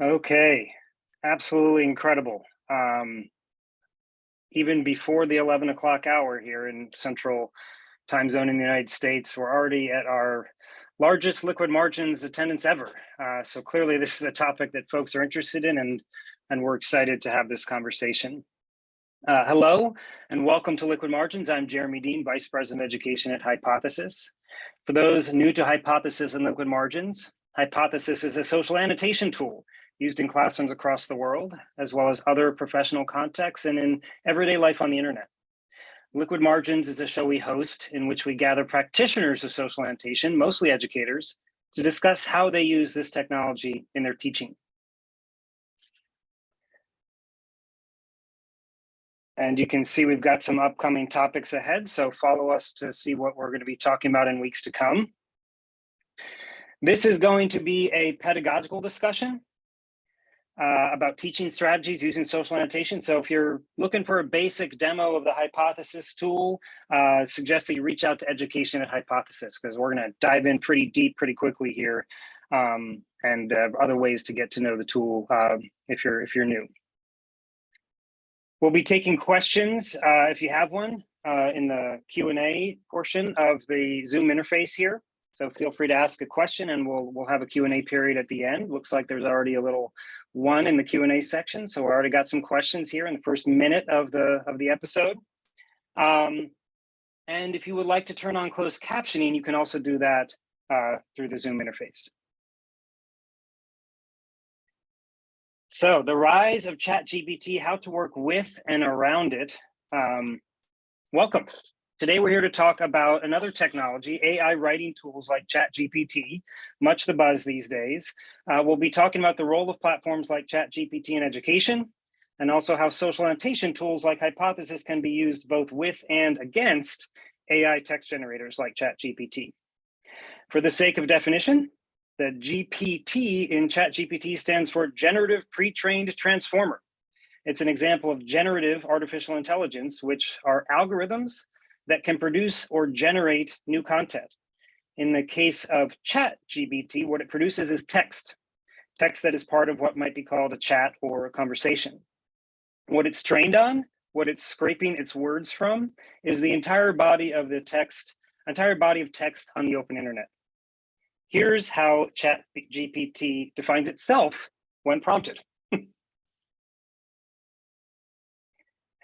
Okay, absolutely incredible. Um, even before the 11 o'clock hour here in central time zone in the United States, we're already at our largest liquid margins attendance ever. Uh, so clearly this is a topic that folks are interested in and, and we're excited to have this conversation. Uh, hello and welcome to Liquid Margins. I'm Jeremy Dean, Vice President of Education at Hypothesis. For those new to Hypothesis and Liquid Margins, Hypothesis is a social annotation tool used in classrooms across the world, as well as other professional contexts and in everyday life on the internet. Liquid Margins is a show we host in which we gather practitioners of social annotation, mostly educators, to discuss how they use this technology in their teaching. And you can see we've got some upcoming topics ahead, so follow us to see what we're going to be talking about in weeks to come. This is going to be a pedagogical discussion uh, about teaching strategies using social annotation. So if you're looking for a basic demo of the Hypothesis tool, uh, suggest that you reach out to education at Hypothesis because we're going to dive in pretty deep pretty quickly here um, and uh, other ways to get to know the tool uh, if you're if you're new. We'll be taking questions uh, if you have one uh, in the Q&A portion of the Zoom interface here. So feel free to ask a question and we'll we'll have a Q&A period at the end. Looks like there's already a little one in the Q&A section. So we already got some questions here in the first minute of the, of the episode. Um, and if you would like to turn on closed captioning, you can also do that uh, through the Zoom interface. So the rise of ChatGPT, how to work with and around it. Um, welcome. Today, we're here to talk about another technology, AI writing tools like ChatGPT, much the buzz these days. Uh, we'll be talking about the role of platforms like ChatGPT in education, and also how social annotation tools like Hypothesis can be used both with and against AI text generators like ChatGPT. For the sake of definition, the GPT in ChatGPT stands for Generative Pre-trained Transformer. It's an example of generative artificial intelligence, which are algorithms that can produce or generate new content. In the case of chat GPT, what it produces is text, text that is part of what might be called a chat or a conversation. What it's trained on, what it's scraping its words from is the entire body of the text, entire body of text on the open internet. Here's how chat GPT defines itself when prompted.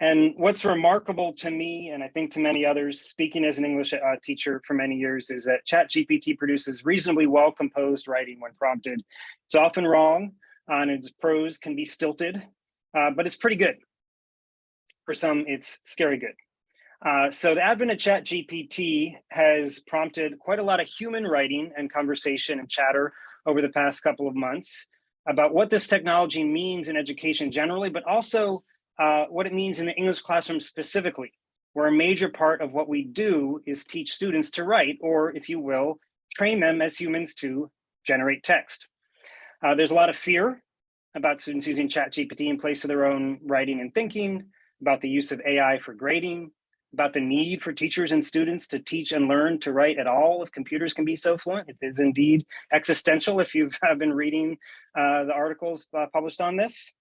And what's remarkable to me, and I think to many others, speaking as an English uh, teacher for many years, is that ChatGPT produces reasonably well-composed writing when prompted. It's often wrong, uh, and its prose can be stilted, uh, but it's pretty good. For some, it's scary good. Uh, so the advent of ChatGPT has prompted quite a lot of human writing and conversation and chatter over the past couple of months about what this technology means in education generally, but also uh, what it means in the English classroom specifically, where a major part of what we do is teach students to write, or if you will, train them as humans to generate text. Uh, there's a lot of fear about students using ChatGPT in place of their own writing and thinking, about the use of AI for grading, about the need for teachers and students to teach and learn to write at all if computers can be so fluent. It is indeed existential if you've been reading uh, the articles uh, published on this.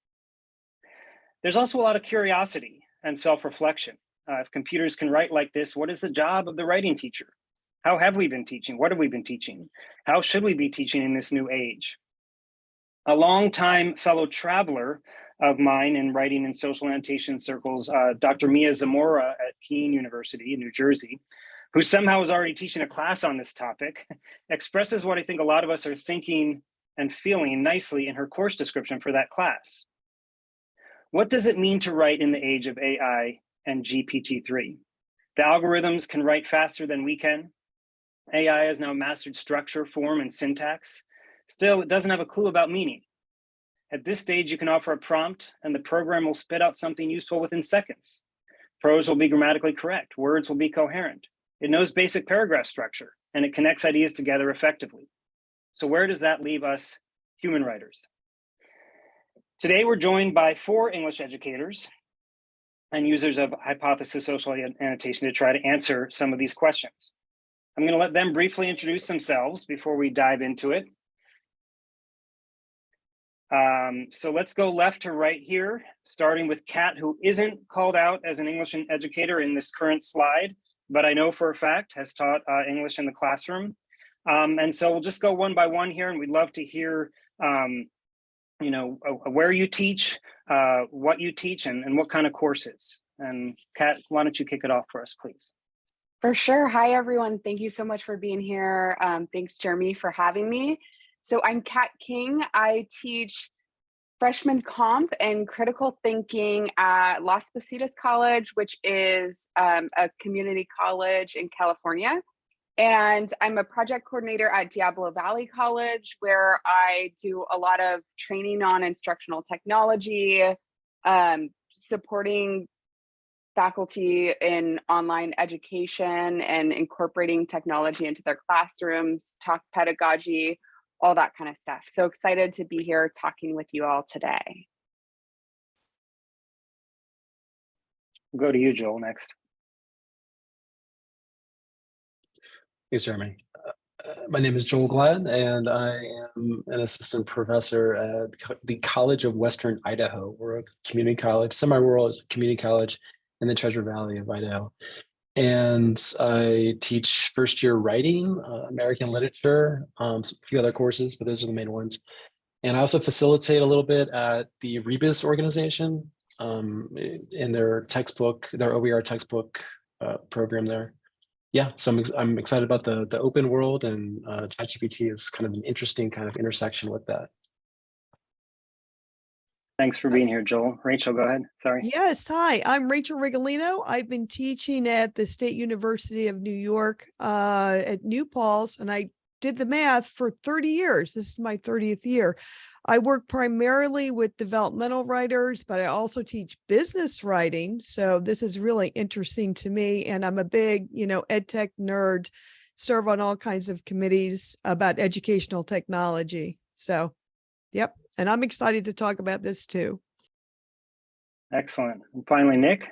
There's also a lot of curiosity and self-reflection. Uh, if computers can write like this, what is the job of the writing teacher? How have we been teaching? What have we been teaching? How should we be teaching in this new age? A longtime fellow traveler of mine in writing and social annotation circles, uh, Dr. Mia Zamora at Kean University in New Jersey, who somehow is already teaching a class on this topic, expresses what I think a lot of us are thinking and feeling nicely in her course description for that class. What does it mean to write in the age of AI and GPT-3? The algorithms can write faster than we can. AI has now mastered structure, form, and syntax. Still, it doesn't have a clue about meaning. At this stage, you can offer a prompt and the program will spit out something useful within seconds. Prose will be grammatically correct. Words will be coherent. It knows basic paragraph structure and it connects ideas together effectively. So where does that leave us human writers? Today, we're joined by four English educators and users of hypothesis social annotation to try to answer some of these questions. I'm going to let them briefly introduce themselves before we dive into it. Um, so let's go left to right here, starting with Kat, who isn't called out as an English educator in this current slide, but I know for a fact has taught uh, English in the classroom. Um, and so we'll just go one by one here and we'd love to hear, um, you know, uh, where you teach, uh, what you teach and, and what kind of courses. And Kat, why don't you kick it off for us, please? For sure. Hi, everyone. Thank you so much for being here. Um, thanks, Jeremy, for having me. So I'm Kat King. I teach freshman comp and critical thinking at Las Positas College, which is um, a community college in California. And I'm a project coordinator at Diablo Valley College, where I do a lot of training on instructional technology, um, supporting faculty in online education and incorporating technology into their classrooms, talk pedagogy, all that kind of stuff. So excited to be here talking with you all today. We'll go to you, Joel, next. Thanks, Jeremy. Uh, uh, my name is Joel Gladd, and I am an assistant professor at the College of Western Idaho. We're a community college, semi-rural community college in the Treasure Valley of Idaho. And I teach first year writing, uh, American literature, um, a few other courses, but those are the main ones. And I also facilitate a little bit at the Rebus organization um, in their textbook, their OER textbook uh, program there. Yeah, so I'm, ex I'm excited about the, the open world and uh, ChatGPT is kind of an interesting kind of intersection with that. Thanks for being here, Joel. Rachel, go ahead. Sorry. Yes, hi, I'm Rachel Rigolino. I've been teaching at the State University of New York uh, at New Paltz, and I did the math for 30 years. This is my 30th year. I work primarily with developmental writers, but I also teach business writing. So this is really interesting to me. And I'm a big, you know, ed tech nerd, serve on all kinds of committees about educational technology. So, yep. And I'm excited to talk about this too. Excellent. And finally, Nick.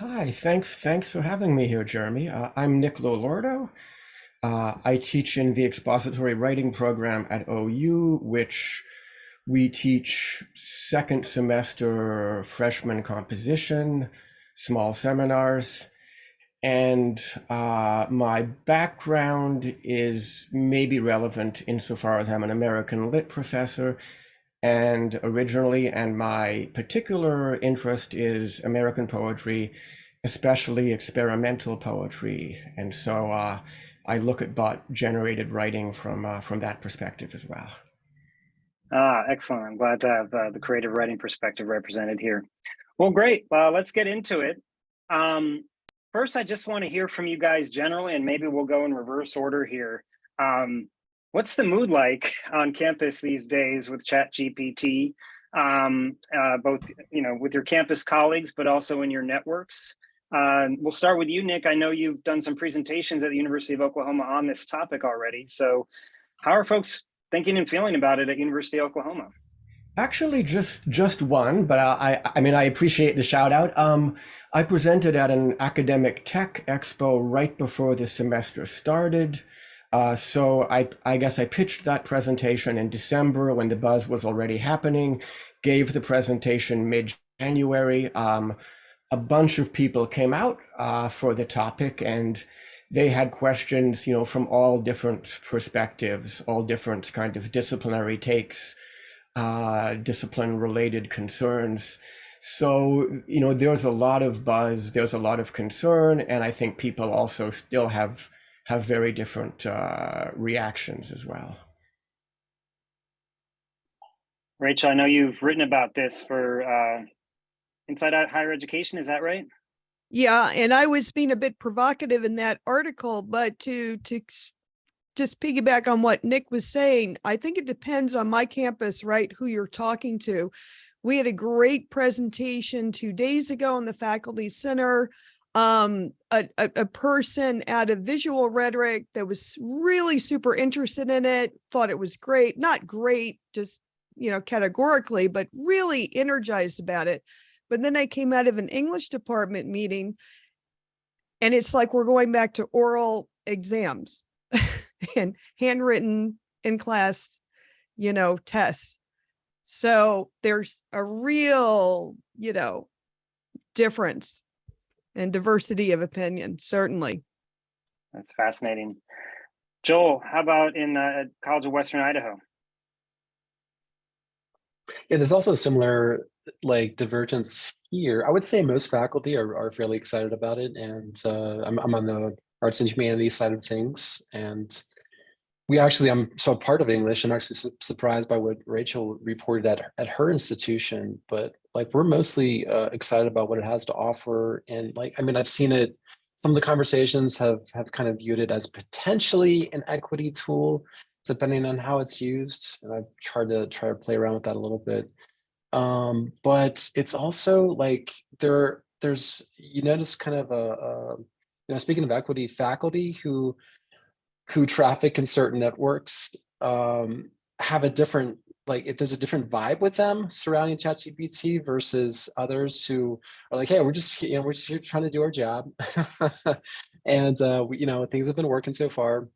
Hi, thanks. Thanks for having me here, Jeremy. Uh, I'm Nick LoLordo. Uh, I teach in the expository writing program at OU, which we teach second semester freshman composition, small seminars. And uh, my background is maybe relevant insofar as I'm an American lit professor and originally, and my particular interest is American poetry, especially experimental poetry. And so uh, I look at bot generated writing from, uh, from that perspective as well. Ah, excellent. I'm glad to have uh, the creative writing perspective represented here. Well, great. Uh, let's get into it. Um, First, I just want to hear from you guys generally, and maybe we'll go in reverse order here. Um, what's the mood like on campus these days with ChatGPT, um, uh, both you know with your campus colleagues, but also in your networks? Uh, we'll start with you, Nick. I know you've done some presentations at the University of Oklahoma on this topic already. So how are folks thinking and feeling about it at University of Oklahoma? Actually, just just one, but I I mean I appreciate the shout out. Um, I presented at an academic tech expo right before the semester started. Uh, so I I guess I pitched that presentation in December when the buzz was already happening. Gave the presentation mid January. Um, a bunch of people came out uh, for the topic and they had questions, you know, from all different perspectives, all different kind of disciplinary takes uh, discipline related concerns. So, you know, there's a lot of buzz, there's a lot of concern, and I think people also still have have very different uh, reactions as well. Rachel, I know you've written about this for uh, Inside Out Higher Education, is that right? Yeah, and I was being a bit provocative in that article, but to to just piggyback on what Nick was saying, I think it depends on my campus, right, who you're talking to. We had a great presentation two days ago in the faculty center. Um, a, a, a person out of visual rhetoric that was really super interested in it, thought it was great, not great, just, you know, categorically, but really energized about it. But then I came out of an English department meeting and it's like we're going back to oral exams and handwritten in class, you know, tests. So there's a real, you know, difference and diversity of opinion, certainly. That's fascinating. Joel, how about in uh, College of Western Idaho? Yeah, there's also a similar like divergence here. I would say most faculty are, are fairly excited about it. And uh, I'm, I'm on the arts and humanities side of things. And we actually, I'm so part of English. I'm actually su surprised by what Rachel reported at, at her institution, but like we're mostly uh, excited about what it has to offer. And like, I mean, I've seen it, some of the conversations have, have kind of viewed it as potentially an equity tool, depending on how it's used. And I've tried to try to play around with that a little bit. Um, but it's also like there, there's, you notice kind of a, a you know, speaking of equity, faculty who who traffic in certain networks um, have a different, like it, there's a different vibe with them surrounding ChatGPT versus others who are like, hey, we're just, you know, we're just here trying to do our job. and, uh, we, you know, things have been working so far.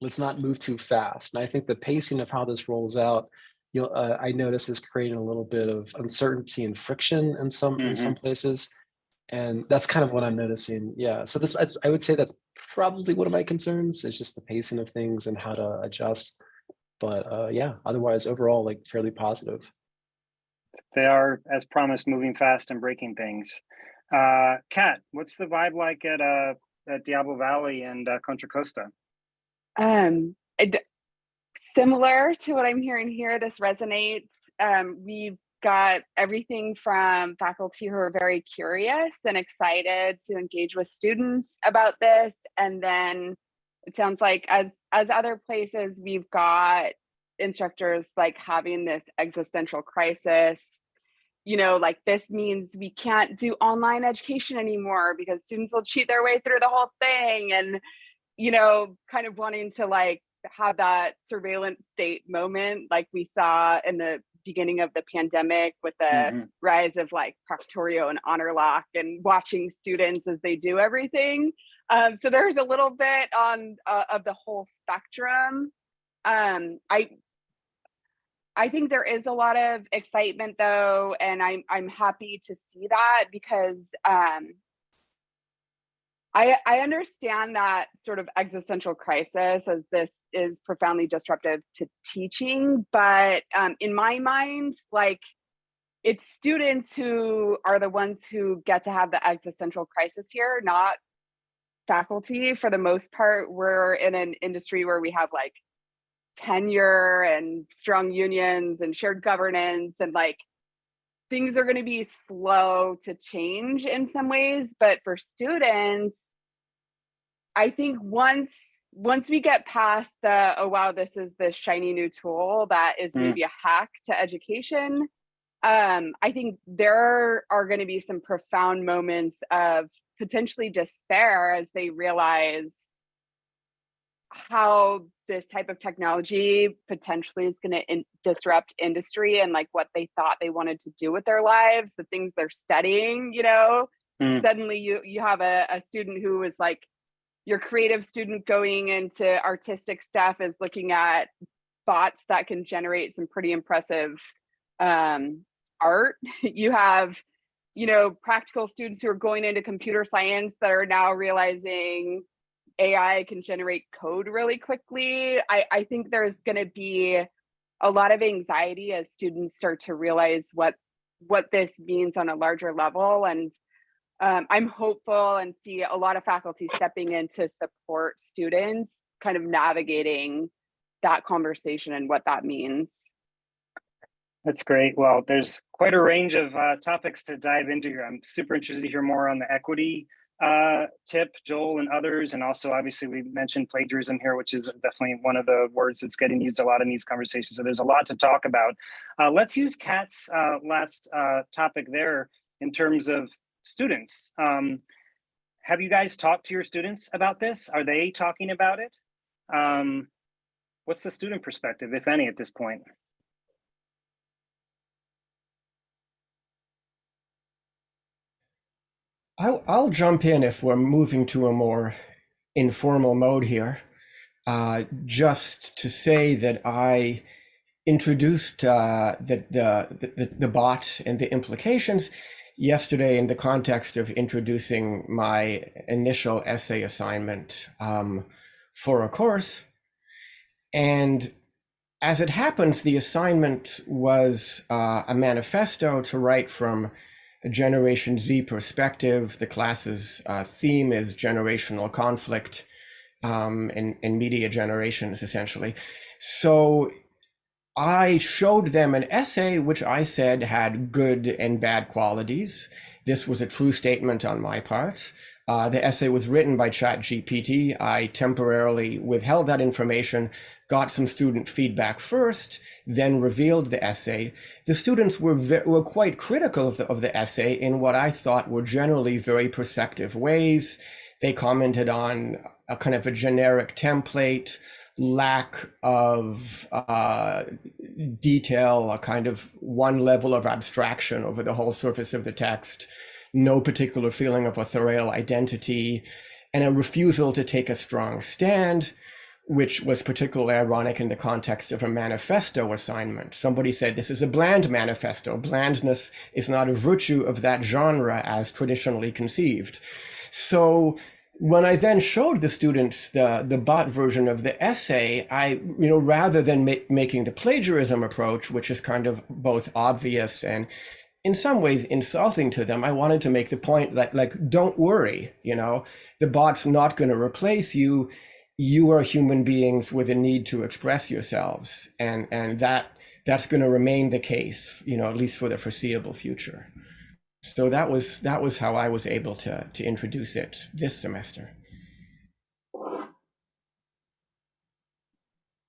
Let's not move too fast. And I think the pacing of how this rolls out, you know, uh, I notice is creating a little bit of uncertainty and friction in some, in some places and that's kind of what I'm noticing. Yeah, so this I would say that's probably one of my concerns is just the pacing of things and how to adjust. But uh, yeah, otherwise overall like fairly positive. They are, as promised, moving fast and breaking things. Uh, Kat, what's the vibe like at uh, at Diablo Valley and uh, Contra Costa? Um, it, similar to what I'm hearing here, this resonates. Um, we've got everything from faculty who are very curious and excited to engage with students about this and then it sounds like as as other places we've got instructors like having this existential crisis you know like this means we can't do online education anymore because students will cheat their way through the whole thing and you know kind of wanting to like have that surveillance state moment like we saw in the beginning of the pandemic with the mm-hmm. rise of like Proctorio and Honorlock and watching students as they do everything. Um, so there's a little bit on uh, of the whole spectrum. Um, I I think there is a lot of excitement though, and I'm I'm happy to see that because um, I, I understand that sort of existential crisis as this is profoundly disruptive to teaching, but um, in my mind, like it's students who are the ones who get to have the existential crisis here, not faculty. For the most part, we're in an industry where we have like tenure and strong unions and shared governance and like things are going to be slow to change in some ways but for students I think once once we get past the oh wow this is this shiny new tool that is mm. maybe a hack to education um, I think there are going to be some profound moments of potentially despair as they realize how this type of technology potentially is going to in disrupt industry and like what they thought they wanted to do with their lives the things they're studying you know mm. suddenly you you have a, a student who is like your creative student going into artistic stuff is looking at bots that can generate some pretty impressive um, art. You have, you know, practical students who are going into computer science that are now realizing AI can generate code really quickly. I, I think there's going to be a lot of anxiety as students start to realize what what this means on a larger level and um, I'm hopeful and see a lot of faculty stepping in to support students kind of navigating that conversation and what that means. That's great. Well, there's quite a range of uh, topics to dive into here. I'm super interested to hear more on the equity uh, tip, Joel and others. And also, obviously, we mentioned plagiarism here, which is definitely one of the words that's getting used a lot in these conversations. So there's a lot to talk about. Uh, let's use Kat's uh, last uh, topic there in terms of students. Um, have you guys talked to your students about this? Are they talking about it? Um, what's the student perspective, if any, at this point? I'll, I'll jump in if we're moving to a more informal mode here. Uh, just to say that I introduced uh, the, the, the, the bot and the implications yesterday in the context of introducing my initial essay assignment um, for a course. And as it happens, the assignment was uh, a manifesto to write from a Generation Z perspective. The class's uh, theme is generational conflict um, in, in media generations, essentially. So I showed them an essay which I said had good and bad qualities. This was a true statement on my part. Uh, the essay was written by ChatGPT. I temporarily withheld that information, got some student feedback first, then revealed the essay. The students were were quite critical of the, of the essay in what I thought were generally very perceptive ways. They commented on a kind of a generic template, lack of uh, detail, a kind of one level of abstraction over the whole surface of the text, no particular feeling of authorial identity, and a refusal to take a strong stand, which was particularly ironic in the context of a manifesto assignment. Somebody said this is a bland manifesto. Blandness is not a virtue of that genre as traditionally conceived. So when I then showed the students the, the bot version of the essay, I, you know, rather than ma making the plagiarism approach, which is kind of both obvious and in some ways insulting to them, I wanted to make the point that, like, don't worry, you know, the bot's not going to replace you. You are human beings with a need to express yourselves. And, and that that's going to remain the case, you know, at least for the foreseeable future. So that was that was how I was able to to introduce it this semester.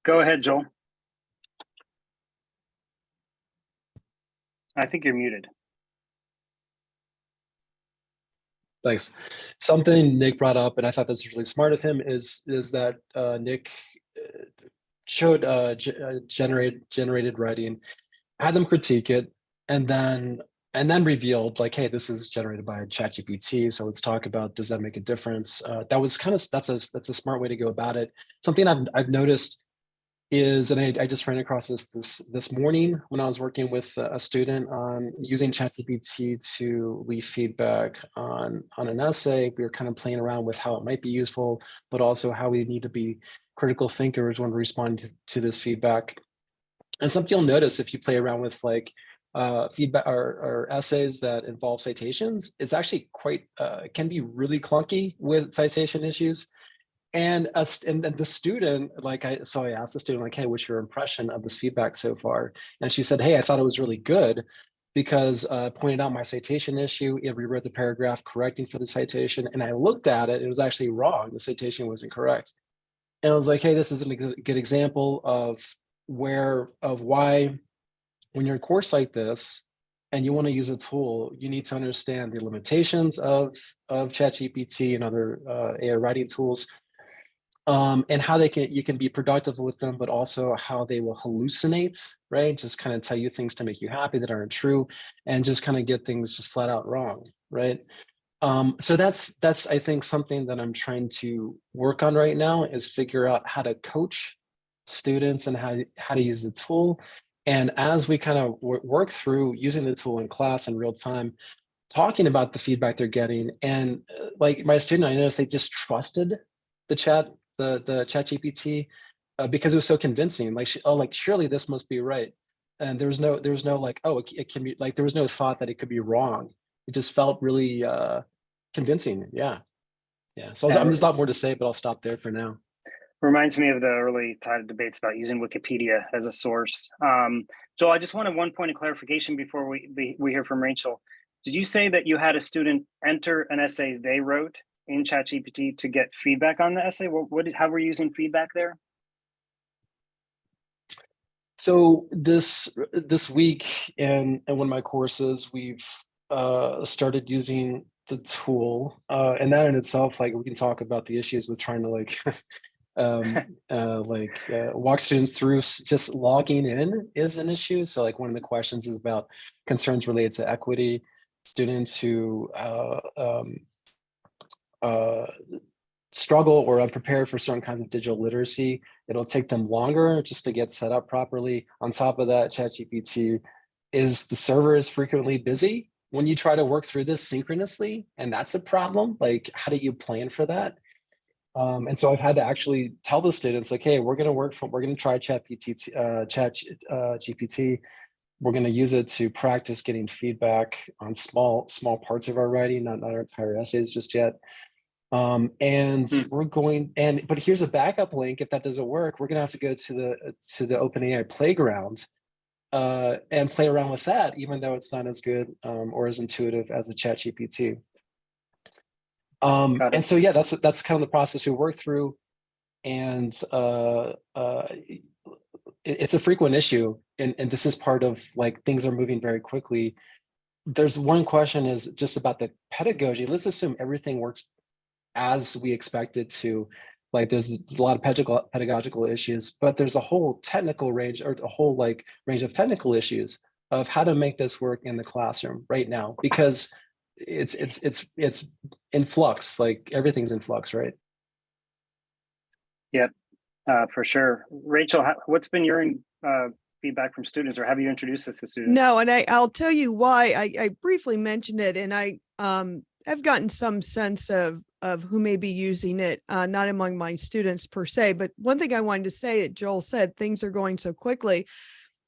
Go ahead, Joel. I think you're muted. Thanks. Something Nick brought up, and I thought this was really smart of him, is is that uh, Nick uh, showed uh, uh, generate generated writing, had them critique it, and then and then revealed like, hey, this is generated by ChatGPT. So let's talk about does that make a difference? Uh, that was kind of that's a that's a smart way to go about it. Something I've I've noticed is, and I, I just ran across this this this morning when I was working with a student on using ChatGPT to leave feedback on on an essay. We were kind of playing around with how it might be useful, but also how we need to be critical thinkers when responding to, to this feedback. And something you'll notice if you play around with like uh, feedback or, or, essays that involve citations, it's actually quite, uh, can be really clunky with citation issues. And, us, and the student, like I, so I asked the student like, hey, what's your impression of this feedback so far? And she said, hey, I thought it was really good because uh, pointed out my citation issue, it rewrote the paragraph correcting for the citation. And I looked at it, it was actually wrong. The citation wasn't correct. And I was like, hey, this is a good example of where, of why when you're in a course like this and you want to use a tool, you need to understand the limitations of, of ChatGPT and other uh, AI writing tools um, and how they can you can be productive with them, but also how they will hallucinate, right? Just kind of tell you things to make you happy that aren't true and just kind of get things just flat out wrong, right? Um, so that's that's I think something that I'm trying to work on right now is figure out how to coach students and how, how to use the tool and as we kind of work through using the tool in class in real time, talking about the feedback they're getting, and uh, like my student, I noticed they just trusted the chat, the the chat GPT uh, because it was so convincing. Like, oh, like surely this must be right. And there was no, there was no like, oh, it, it can be like, there was no thought that it could be wrong. It just felt really uh, convincing. Yeah. Yeah. So I'm there's a lot more to say, but I'll stop there for now reminds me of the early tide debates about using Wikipedia as a source. Um, Joel, I just wanted one point of clarification before we, we hear from Rachel. Did you say that you had a student enter an essay they wrote in ChatGPT to get feedback on the essay? What, what how were you using feedback there? So this this week in, in one of my courses, we've uh, started using the tool, uh, and that in itself, like we can talk about the issues with trying to like um, uh, like uh, walk students through just logging in is an issue. So like one of the questions is about concerns related to equity. Students who uh, um, uh, struggle or are unprepared for certain kinds of digital literacy, it'll take them longer just to get set up properly. On top of that, ChatGPT is the server is frequently busy when you try to work through this synchronously, and that's a problem. Like, how do you plan for that? Um, and so I've had to actually tell the students, like, hey, we're going to work from, we're going to try Chat, PT, uh, Chat uh, GPT. We're going to use it to practice getting feedback on small, small parts of our writing, not, not our entire essays just yet. Um, and Hmm. we're going, and but here's a backup link. If that doesn't work, we're going to have to go to the to the OpenAI playground uh, and play around with that, even though it's not as good um, or as intuitive as the Chat GPT. Um, and so, yeah, that's that's kind of the process we work through, and uh, uh, it- it's a frequent issue, and and this is part of like things are moving very quickly. There's one question is just about the pedagogy. Let's assume everything works as we expect it to. Like there's a lot of pedagogical pedagogical issues, but there's a whole technical range or a whole like range of technical issues of how to make this work in the classroom right now because it's it's it's it's in flux like everything's in flux right Uh, for sure. Rachel, how, what's been your uh, feedback from students or have you introduced this to students? No, and I, I'll tell you why. I, I briefly mentioned it and I um have gotten some sense of of who may be using it, uh, not among my students per se, but one thing I wanted to say that Joel said, things are going so quickly.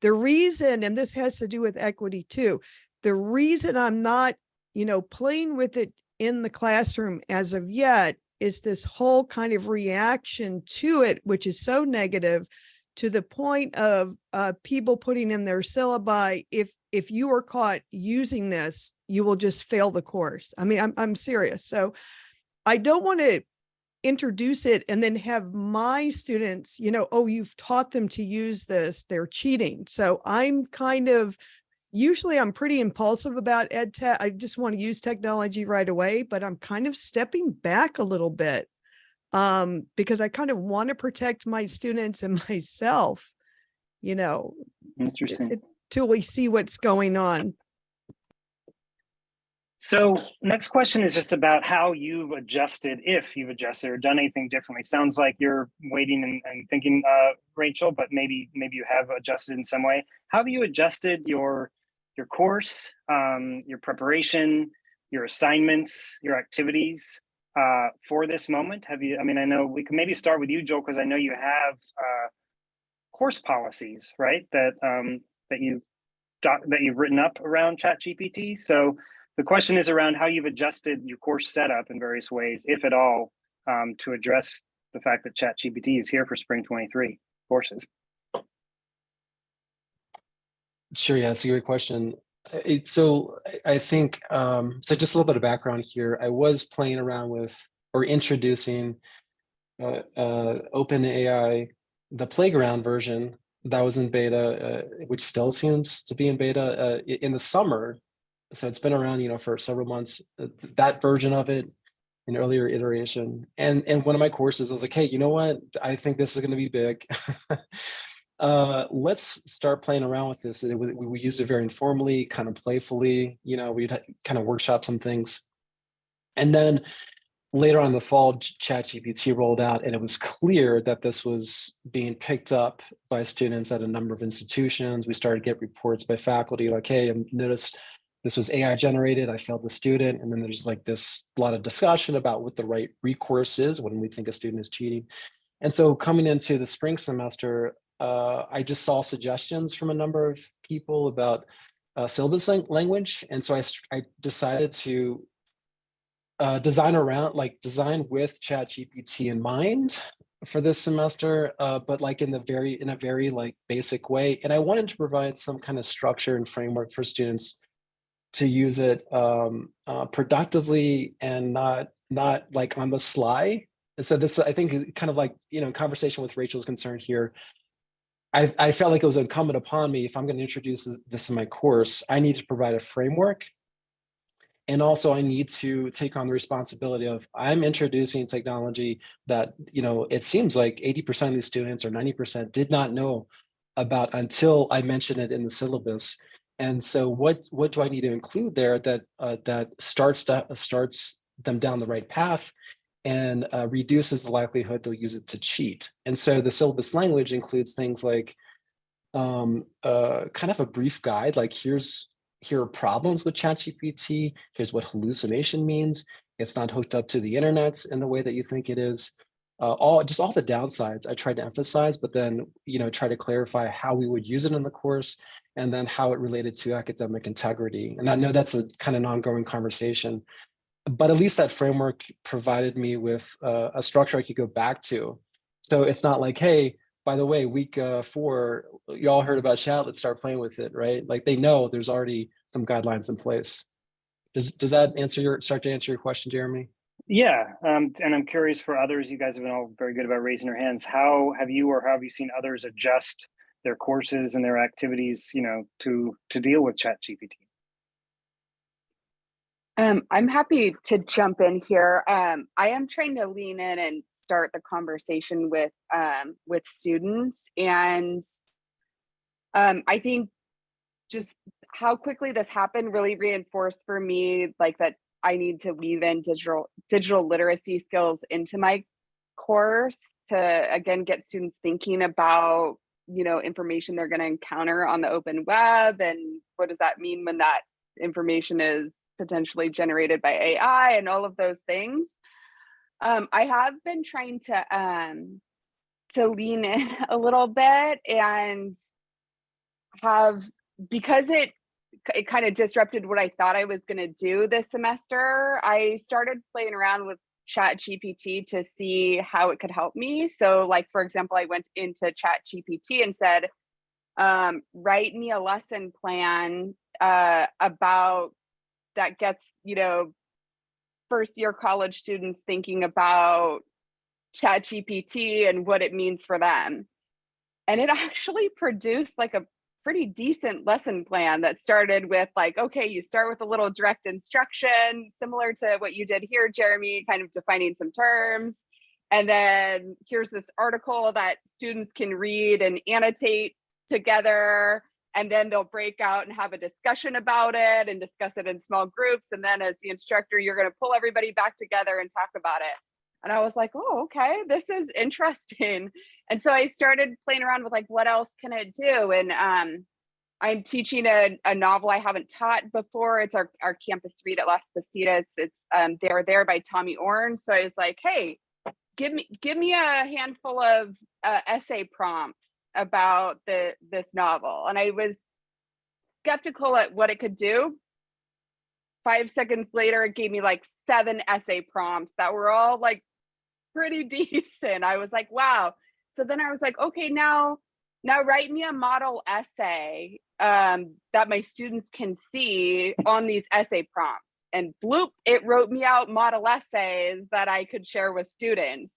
The reason, and this has to do with equity too, the reason I'm not, you know, playing with it in the classroom as of yet is this whole kind of reaction to it, which is so negative to the point of uh, people putting in their syllabi, if if you are caught using this, you will just fail the course. I mean, I'm I'm serious. So I don't want to introduce it and then have my students, you know, oh, you've taught them to use this, they're cheating. So I'm kind of usually I'm pretty impulsive about ed tech. I just want to use technology right away, but I'm kind of stepping back a little bit um, because I kind of want to protect my students and myself, you know, Interesting. it- till we see what's going on. So next question is just about how you've adjusted, if you've adjusted or done anything differently. Sounds like you're waiting and, and thinking, uh, Rachel, but maybe maybe you have adjusted in some way. How have you adjusted your your course, um, your preparation, your assignments, your activities uh, for this moment? Have you? I mean, I know we can maybe start with you, Joel, because I know you have uh, course policies, right? That um, that you that you've written up around ChatGPT. So the question is around how you've adjusted your course setup in various ways, if at all, um, to address the fact that ChatGPT is here for spring 23 courses. Sure, yeah, it's a great question. It, so I- I think, um, so just a little bit of background here. I was playing around with or introducing uh, uh, OpenAI, the playground version that was in beta, uh, which still seems to be in beta uh, in the summer. So it's been around, you know, for several months. uh, That version of it, an earlier iteration, and and one of my courses, I was like, hey, you know what? I think this is going to be big. uh let's start playing around with this. It was we, we used it very informally kind of playfully you know we'd kind of workshop some things. And then later on in the fall chat gpt rolled out and it was clear that this was being picked up by students at a number of institutions. We started to get reports by faculty like hey i noticed this was ai generated. I failed the student. And then there's like this lot of discussion about what the right recourse is when we think a student is cheating. And so coming into the spring semester uh, I just saw suggestions from a number of people about uh, syllabus lang- language. And so I, I decided to uh, design around, like design with ChatGPT in mind for this semester, uh, but like in the very, in a very like basic way. And I wanted to provide some kind of structure and framework for students to use it um, uh, productively and not, not like on the sly. And so this, I think, is kind of like, you know, conversation with Rachel's concerned here. I, I felt like it was incumbent upon me if I'm going to introduce this, this in my course, I need to provide a framework. And also I need to take on the responsibility of I'm introducing technology that, you know, it seems like 80% of these students or 90% did not know about until I mentioned it in the syllabus. And so what, what do I need to include there that, uh, that starts, to, starts them down the right path and uh, reduces the likelihood they'll use it to cheat. And so the syllabus language includes things like um, uh, kind of a brief guide, like here's here are problems with ChatGPT. Here's what hallucination means. It's not hooked up to the internet in the way that you think it is. Uh, all just all the downsides I tried to emphasize, but then you know try to clarify how we would use it in the course, and then how it related to academic integrity. And I know that's a kind of an ongoing conversation, but at least that framework provided me with uh, a structure I could go back to. So it's not like, hey, by the way, week uh, four, y'all heard about chat, let's start playing with it, right? Like they know there's already some guidelines in place. Does, does that answer your, start to answer your question, Jeremy? Yeah, um, and I'm curious for others, you guys have been all very good about raising your hands. How have you or how have you seen others adjust their courses and their activities, you know, to to deal with chat GPT? Um, I'm happy to jump in here. Um, I am trying to lean in and start the conversation with um, with students, and um, I think just how quickly this happened really reinforced for me like that I need to weave in digital digital literacy skills into my course to again get students thinking about you know information they're going to encounter on the open web and what does that mean when that information is potentially generated by AI and all of those things. Um, I have been trying to um, to lean in a little bit and have because it it kind of disrupted what I thought I was going to do this semester. I started playing around with chat gpt to see how it could help me so like for example i went into chat gpt and said um, write me a lesson plan uh, about that gets you know first year college students thinking about chat gpt and what it means for them. And it actually produced like a pretty decent lesson plan that started with like okay you start with a little direct instruction similar to what you did here jeremy kind of defining some terms. And then here's this article that students can read and annotate together and then they'll break out and have a discussion about it and discuss it in small groups and then as the instructor you're going to pull everybody back together and talk about it. And i was like oh okay this is interesting. And so i started playing around with like what else can it do? And um, i'm teaching a, a, novel i haven't taught before. It's our, our campus read at las positas it's um, There There by tommy orange so i was like hey give me give me a handful of uh, essay prompts about the this novel and I was skeptical at what it could do. Five seconds later, it gave me like seven essay prompts that were all like pretty decent. I was like, wow. So then I was like, okay, now now write me a model essay um, that my students can see on these essay prompts. And bloop, it wrote me out model essays that I could share with students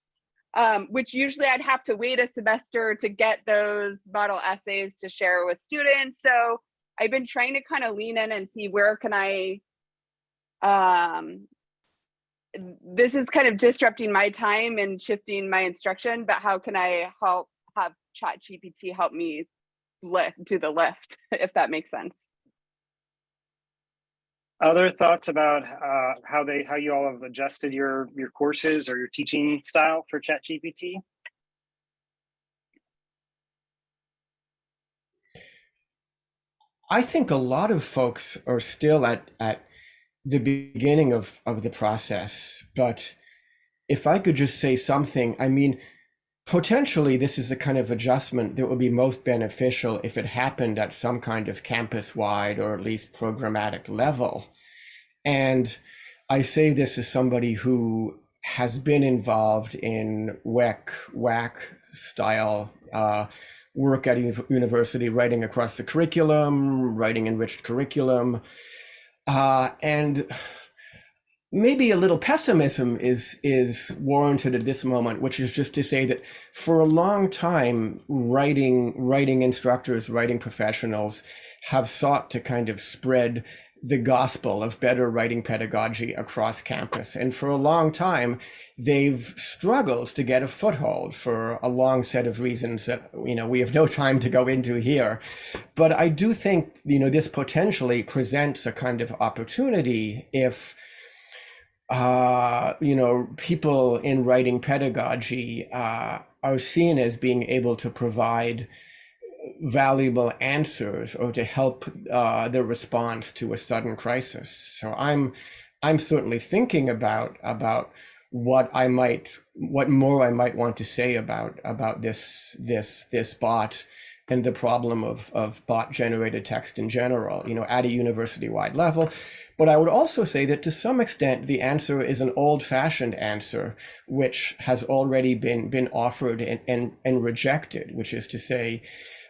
um, which usually I'd have to wait a semester to get those model essays to share with students. So I've been trying to kind of lean in and see where can I, um, this is kind of disrupting my time and shifting my instruction, but how can I help have chat GPT help me lift, do the lift, if that makes sense. Other thoughts about uh, how they how you all have adjusted your your courses or your teaching style for ChatGPT? I think a lot of folks are still at at the beginning of of the process, but if I could just say something, I mean, potentially this is the kind of adjustment that would be most beneficial if it happened at some kind of campus wide or at least programmatic level. And I say this as somebody who has been involved in WEC, WAC style uh, work at university, writing across the curriculum, writing enriched curriculum. Uh, and maybe a little pessimism is is warranted at this moment, which is just to say that for a long time, writing writing instructors, writing professionals have sought to kind of spread the gospel of better writing pedagogy across campus. And for a long time, they've struggled to get a foothold for a long set of reasons that you know we have no time to go into here. But I do think you know this potentially presents a kind of opportunity if uh, you know, people in writing pedagogy uh, are seen as being able to provide valuable answers or to help uh, the response to a sudden crisis. So I'm I'm certainly thinking about about what I might what more I might want to say about about this this this bot and the problem of of bot generated text in general, you know, at a university wide level. But I would also say that to some extent the answer is an old fashioned answer, which has already been been offered and, and, and rejected, which is to say,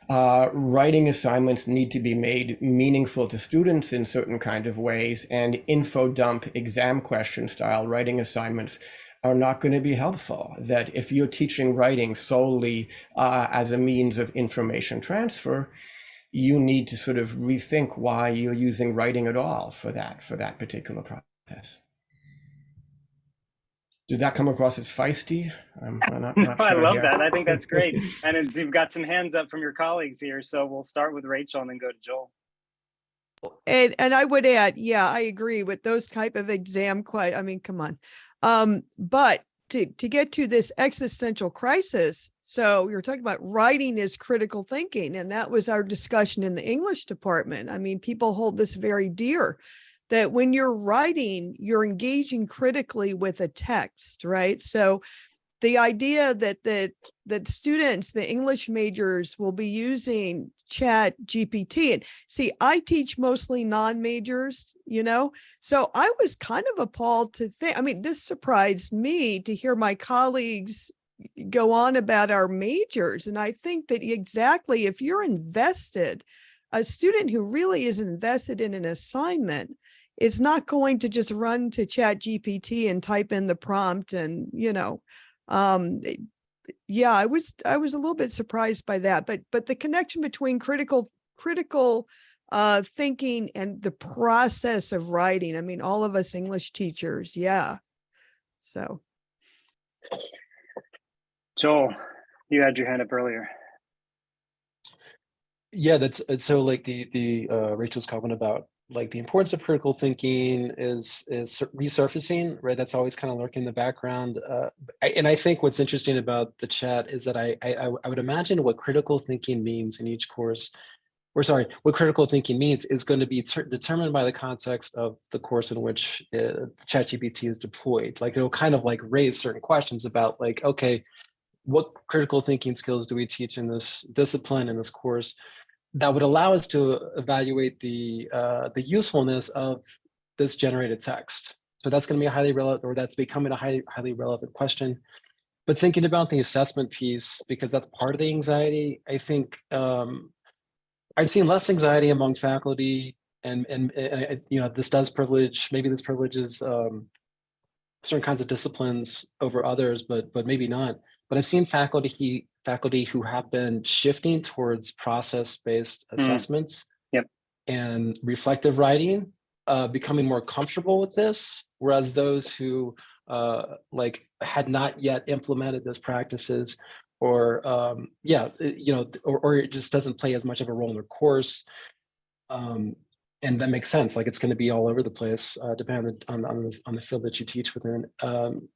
uh, writing assignments need to be made meaningful to students in certain kind of ways and info dump exam question style writing assignments are not going to be helpful that if you're teaching writing solely uh, as a means of information transfer you need to sort of rethink why you're using writing at all for that for that particular process did that come across as feisty? I'm, I'm not, not I sure love here. that. I think that's great. and it's, you've got some hands up from your colleagues here. So we'll start with Rachel and then go to Joel. And and I would add, yeah, I agree with those type of exam que- I mean, come on. Um, but to to get to this existential crisis, so you're talking about writing is critical thinking, and that was our discussion in the English department. I mean, people hold this very dear that when you're writing, you're engaging critically with a text, right? So the idea that that that students, the English majors will be using chat GPT and see, I teach mostly non-majors, you know, so I was kind of appalled to think, I mean, this surprised me to hear my colleagues go on about our majors. And I think that exactly if you're invested, a student who really is invested in an assignment is not going to just run to chat GPT and type in the prompt and, you know, um, yeah, I was, I was a little bit surprised by that, but, but the connection between critical, critical uh, thinking and the process of writing, I mean, all of us English teachers, yeah. So, Joel, you had your hand up earlier. Yeah, that's it's so like the the uh, Rachel's comment about like the importance of critical thinking is is resurfacing, right? That's always kind of lurking in the background. Uh, I, and I think what's interesting about the chat is that I, I I would imagine what critical thinking means in each course, or sorry, what critical thinking means is going to be determined by the context of the course in which uh, ChatGPT is deployed. Like it'll kind of like raise certain questions about like, okay, what critical thinking skills do we teach in this discipline in this course? That would allow us to evaluate the uh, the usefulness of this generated text. So that's going to be a highly relevant, or that's becoming a highly highly relevant question. But thinking about the assessment piece, because that's part of the anxiety, I think um, I've seen less anxiety among faculty, and and, and you know this does privilege maybe this privileges um, certain kinds of disciplines over others, but but maybe not. But I've seen faculty faculty who have been shifting towards process-based Mm. assessments Yep. and reflective writing, uh, becoming more comfortable with this, whereas those who uh, like had not yet implemented those practices or um, yeah, you know, or, or it just doesn't play as much of a role in their course. Um, and that makes sense. Like it's going to be all over the place, uh, depending on, on, the, on the field that you teach within. Um,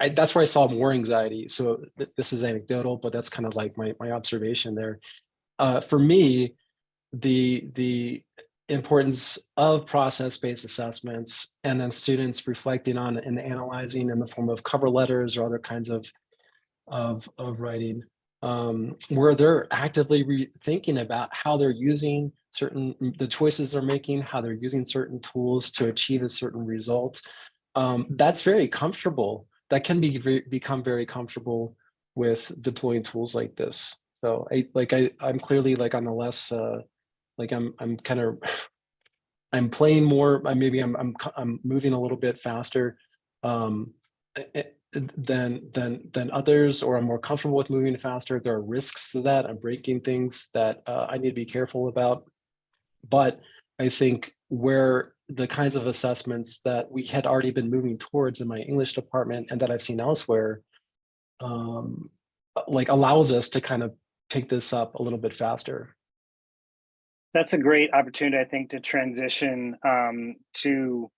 I, that's where I saw more anxiety. So th- this is anecdotal, but that's kind of like my, my observation there. Uh, for me, the, the importance of process-based assessments and then students reflecting on and analyzing in the form of cover letters or other kinds of, of, of writing, um, where they're actively thinking about how they're using certain, the choices they're making, how they're using certain tools to achieve a certain result. Um, that's very comfortable that can be ve- become very comfortable with deploying tools like this. So I like I I'm clearly like on the less uh like I'm I'm kind of I'm playing more maybe I'm I'm I'm moving a little bit faster um than than than others or I'm more comfortable with moving faster. There are risks to that. I'm breaking things that uh, I need to be careful about. But I think where the kinds of assessments that we had already been moving towards in my English department and that I've seen elsewhere, um, like allows us to kind of pick this up a little bit faster. That's a great opportunity, I think, to transition um, to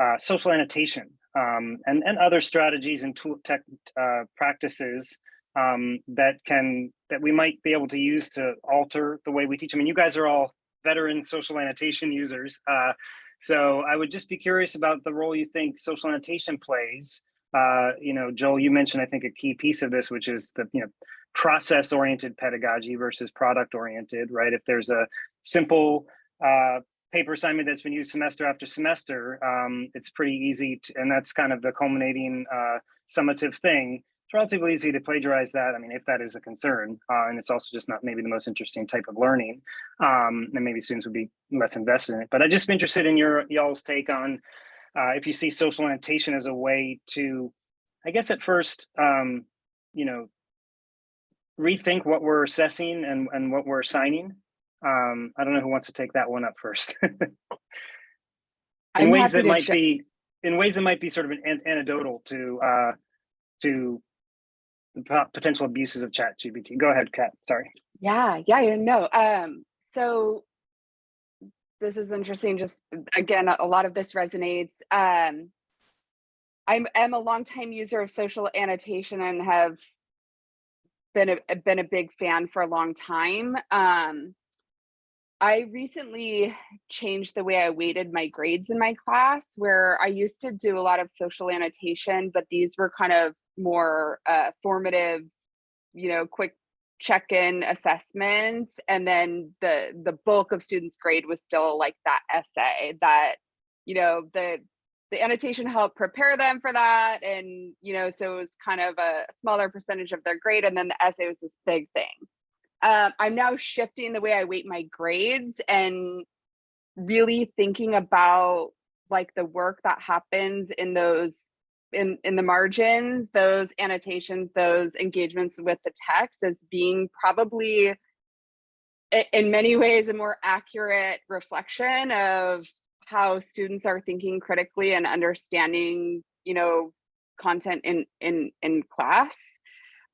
uh, social annotation. um, and, and other strategies and tool tech uh, practices um, that can that we might be able to use to alter the way we teach. I mean, you guys are all veteran social annotation users. Uh, so I would just be curious about the role you think social annotation plays. Uh, you know, Joel, you mentioned, I think, a key piece of this, which is the, you know, process-oriented pedagogy versus product-oriented, right? If there's a simple uh, paper assignment that's been used semester after semester, um, it's pretty easy, to, and that's kind of the culminating uh, summative thing. It's relatively easy to plagiarize that. I mean, if that is a concern, uh, and it's also just not maybe the most interesting type of learning, um, and maybe students would be less invested in it. But I'd just be interested in your y'all's take on uh, if you see social annotation as a way to, I guess at first, um, you know, rethink what we're assessing and, and what we're assigning. Um, I don't know who wants to take that one up first. in ways that might be, in ways that might be sort of an an- anecdotal to, uh, to potential abuses of chat GPT. Go ahead, Kat, sorry. Yeah, yeah, yeah, no. Um, so this is interesting. Just again, a a lot of this resonates. Um, I'm am a longtime user of social annotation and have been a been a big fan for a long time. Um, I recently changed the way I weighted my grades in my class, where I used to do a lot of social annotation, but these were kind of more uh, formative, you know, quick check-in assessments and then the the bulk of students grade was still like that essay that you know the the annotation helped prepare them for that and you know so it was kind of a smaller percentage of their grade and then the essay was this big thing. Um, i'm now shifting the way i weight my grades and really thinking about like the work that happens in those in in the margins those annotations those engagements with the text as being probably in many ways a more accurate reflection of how students are thinking critically and understanding you know content in in in class.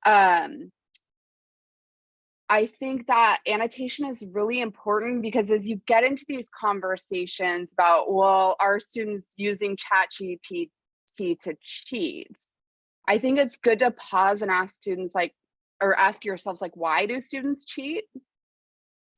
Um I think that annotation is really important because as you get into these conversations about, well, are students using ChatGPT to cheat? I think it's good to pause and ask students like, or ask yourselves like, why do students cheat?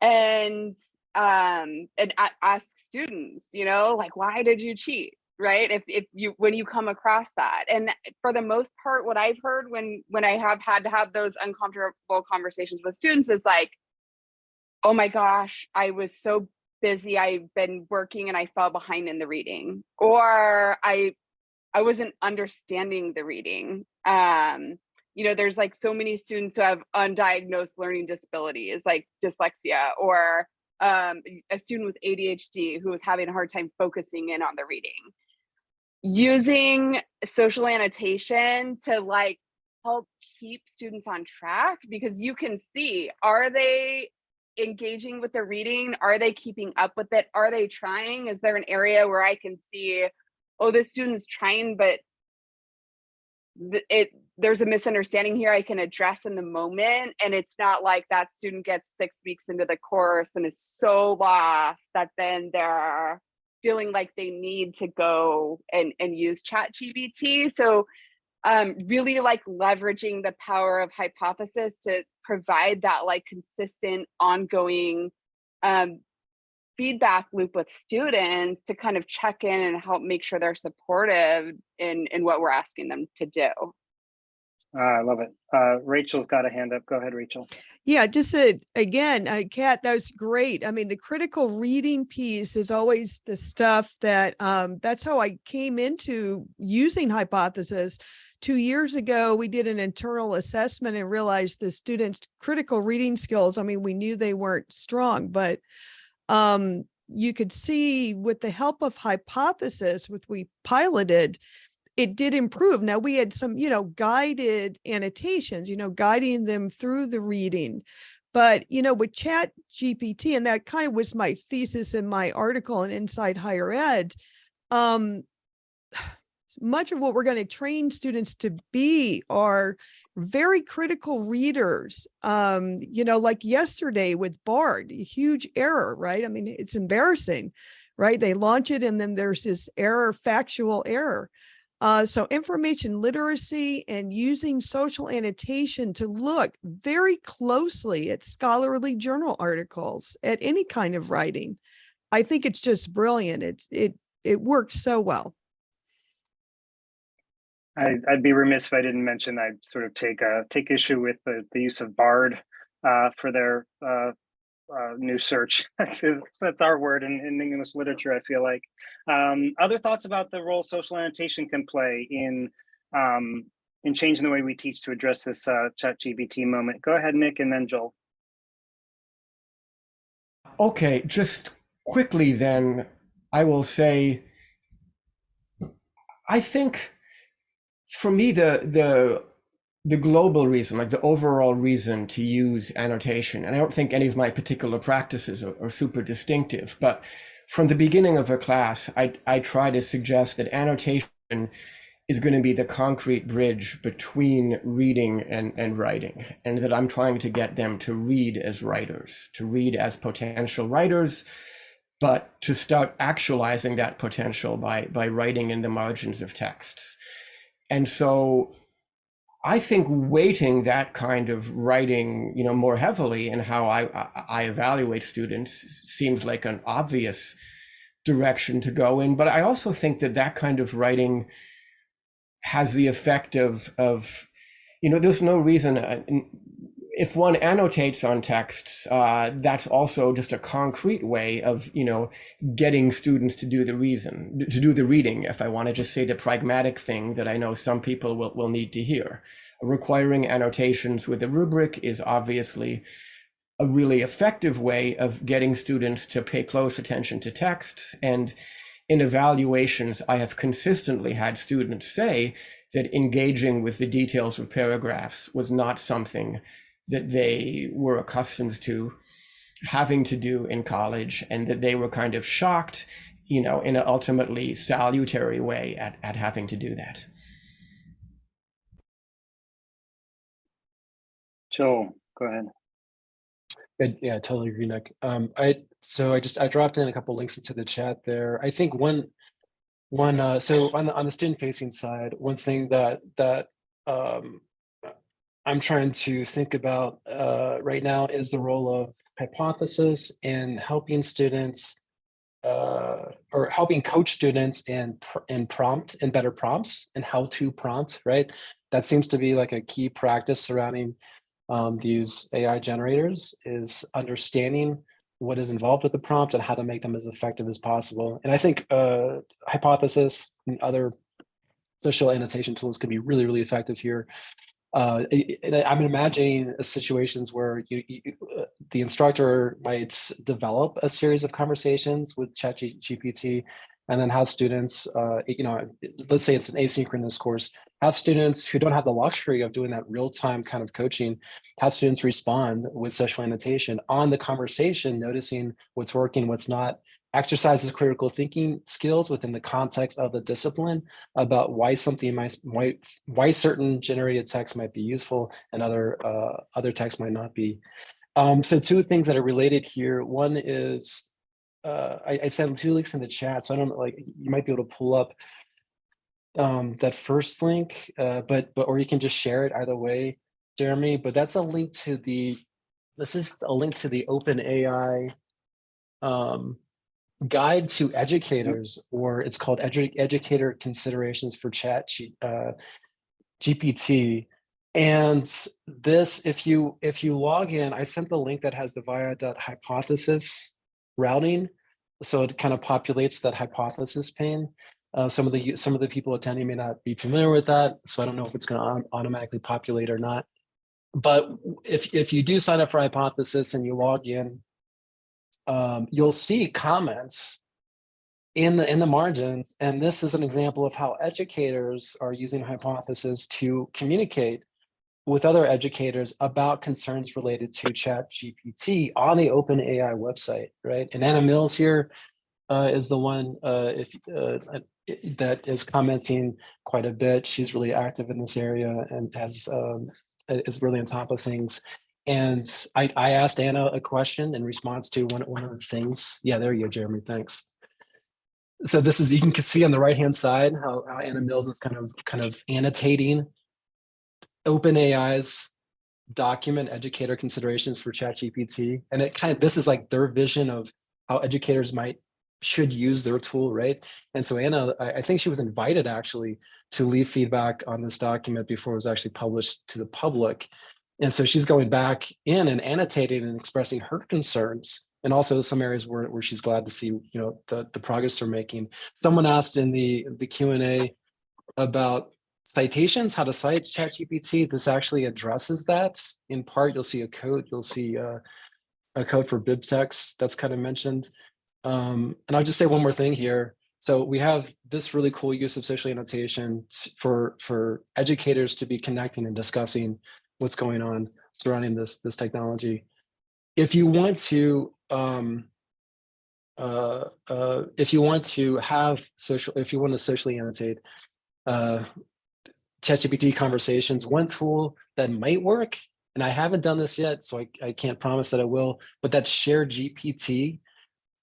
And um, and ask students, you know, like, why did you cheat? Right? If if you when you come across that, and for the most part, what I've heard when when I have had to have those uncomfortable conversations with students is like, oh my gosh, I was so busy. I've been working and I fell behind in the reading, or I I wasn't understanding the reading. Um, you know, there's like so many students who have undiagnosed learning disabilities like dyslexia or um, a student with ADHD who was having a hard time focusing in on the reading. Using social annotation to like help keep students on track because you can see, are they engaging with the reading? Are they keeping up with it? Are they trying? Is there an area where I can see, oh, this student's trying, but it there's a misunderstanding here I can address in the moment. And it's not like that student gets six weeks into the course and is so lost that then they're feeling like they need to go and, and use chat GPT. So um, really like leveraging the power of hypothesis to provide that like consistent ongoing um, feedback loop with students to kind of check in and help make sure they're supportive in, in what we're asking them to do. Ah, I love it. Uh, Rachel's got a hand up. Go ahead, Rachel. Yeah, just a, again, uh, Kat, that was great. I mean, the critical reading piece is always the stuff that um, that's how I came into using hypothesis. Two years ago, we did an internal assessment and realized the students' critical reading skills. I mean, we knew they weren't strong, but um, you could see with the help of hypothesis, which we piloted, it did improve. Now we had some, you know, guided annotations, you know, guiding them through the reading. But, you know, with chat GPT, and that kind of was my thesis in my article in Inside Higher Ed, um, much of what we're going to train students to be are very critical readers. Um, you know, like yesterday with Bard, huge error, right? I mean, it's embarrassing, right? They launch it and then there's this error, factual error. Uh, so information literacy and using social annotation to look very closely at scholarly journal articles, at any kind of writing. I think it's just brilliant. It's, it, it works so well. I, I'd be remiss if I didn't mention I sort of take uh take issue with the, the use of Bard uh, for their uh, uh, new search. That's that's our word in, in English literature. I feel like. Um, other thoughts about the role social annotation can play in um, in changing the way we teach to address this uh, Chat GPT moment. Go ahead, Nick, and then Joel. Okay, just quickly then, I will say, I think for me, the the the global reason, like the overall reason to use annotation, and I don't think any of my particular practices are, are super distinctive, but from the beginning of a class, I I try to suggest that annotation is going to be the concrete bridge between reading and, and writing, and that I'm trying to get them to read as writers, to read as potential writers, but to start actualizing that potential by by writing in the margins of texts. And so I think weighting that kind of writing, you know, more heavily in how I, I, evaluate students seems like an obvious direction to go in. But I also think that that kind of writing has the effect of of, you know, there's no reason uh, if one annotates on texts, uh, that's also just a concrete way of, you know, getting students to do the reason, to do the reading, if I want to just say the pragmatic thing that I know some people will, will need to hear. Requiring annotations with a rubric is obviously a really effective way of getting students to pay close attention to texts. And in evaluations, I have consistently had students say that engaging with the details of paragraphs was not something that they were accustomed to having to do in college and that they were kind of shocked you know in an ultimately salutary way at, at having to do that Joel, go ahead. Good. Yeah, I totally agree, Nick. Um, I so I just I dropped in a couple links into the chat there. I think one one uh, so on the on the student facing side, one thing that that um, I'm trying to think about uh, right now is the role of hypothesis in helping students uh, or helping coach students in, in prompt and better prompts and how to prompt, right? That seems to be like a key practice surrounding um, these AI generators is understanding what is involved with the prompt and how to make them as effective as possible. And I think uh, hypothesis and other social annotation tools can be really, really effective here uh, I'm imagining situations where you, you, uh, the instructor might develop a series of conversations with ChatGPT and then have students, uh, you know, let's say it's an asynchronous course, have students who don't have the luxury of doing that real-time kind of coaching, have students respond with social annotation on the conversation, noticing what's working, what's not, exercises critical thinking skills within the context of the discipline about why something might, why, why certain generated text might be useful and other, uh, other text might not be. Um, so two things that are related here. One is, uh, I, I sent two links in the chat, so I don't like, you might be able to pull up um, that first link, uh, but, but, or you can just share it either way, Jeremy, but that's a link to the, this is a link to the OpenAI um, guide to educators, or it's called edu educator considerations for chat G, uh, GPT. And this, if you if you log in, I sent the link that has the via.hypothesis routing. So it kind of populates that hypothesis pane. Uh, some of the some of the people attending may not be familiar with that, so I don't know if it's going to automatically populate or not. But if if you do sign up for hypothesis and you log in, um, you'll see comments in the in the margins, and this is an example of how educators are using hypothesis to communicate with other educators about concerns related to chat GPT on the OpenAI website, right? And Anna Mills here uh, is the one uh, if, uh, that is commenting quite a bit. She's really active in this area and has um, is really on top of things. And I, I asked Anna a question in response to one, one of the things. Yeah, there you go, Jeremy, thanks. so this is, you can see on the right-hand side how, how Anna Mills is kind of, kind of annotating OpenAI's document educator considerations for ChatGPT. And it kind of, this is like their vision of how educators might, should use their tool, right? And so Anna, I, I think she was invited actually to leave feedback on this document before it was actually published to the public. And so she's going back in and annotating and expressing her concerns and also some areas where, where she's glad to see, you know, the, the progress they're making. Someone asked in the, the Q&A about citations, how to cite ChatGPT. This actually addresses that. In part, you'll see a code, you'll see uh, a code for BibTeX that's kind of mentioned. Um, and I'll just say one more thing here. So we have this really cool use of social annotation for, for educators to be connecting and discussing what's going on surrounding this, this technology. If you want to, um, uh, uh, if you want to have social, if you want to socially annotate uh, ChatGPT conversations, one tool that might work, and I haven't done this yet, so I, I can't promise that I will, but that's Share GPT.